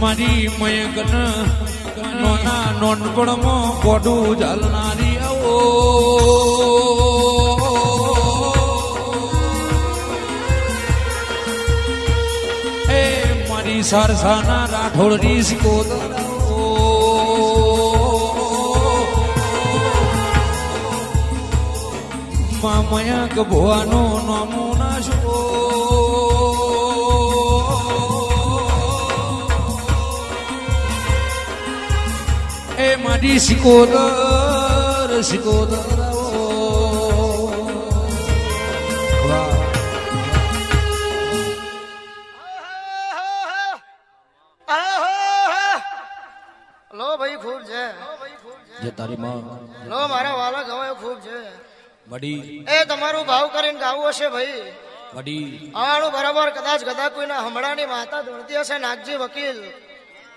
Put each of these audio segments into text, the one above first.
મારી મયગન નોના નોનપણમાં ગોડું ચાલનારી આવો. એ મારી સરસાના રાઠોડની સિકોદરમાં મયંક ભુવાનો નમૂના શો મારી ખૂબ છે. જે તારી માં. લો મારા વાલા ગવાયો ખૂબ છે. વડી. એ તમારું ભાવ કરીને ગાવું હશે ભાઈ. વડી. આણું બરાબર કદાચ કદાચ કોઈના હમણાંની માતા દોડતી હશે નાગજી વકીલ.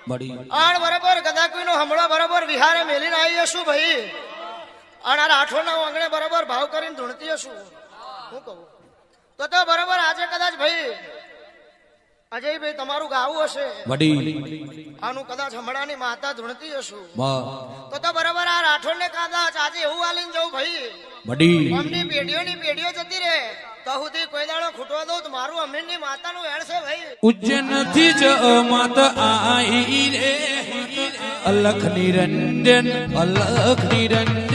વડી આણ બરાબર કદાચ કોઈનો હમણાં બરાબર વિહારે મેલીને આવી છું ભાઈ? આણ આ રાઠોડના આંગણે બરાબર ભાવ કરીને ધૂણતી હશું હું કહું. તો તો બરાબર આજે કદાચ ભાઈ અજયભાઈ તમારું ગાવું હશે. વડી. આનું કદાચ હમણાંની માતા ધૂણતી હશું. તો તો બરાબર આ રાઠોડ ને કદાચ આજે એવું આલીને જવું ભાઈ. વડી. અમની પેઢીઓની પેઢીઓ જતી રહે. તો સુધી કોઈ દાડો ખૂટવા દઉં તો મારું અમીરની માતાનું વેણ છે ભાઈ. ઉજ્જૈનથી જ માત આઈ રે. અલખ નિરંજન અલખ નિરંજન.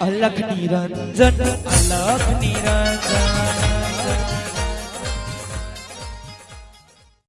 અલખ નિરંજન અલખ નિરંજન.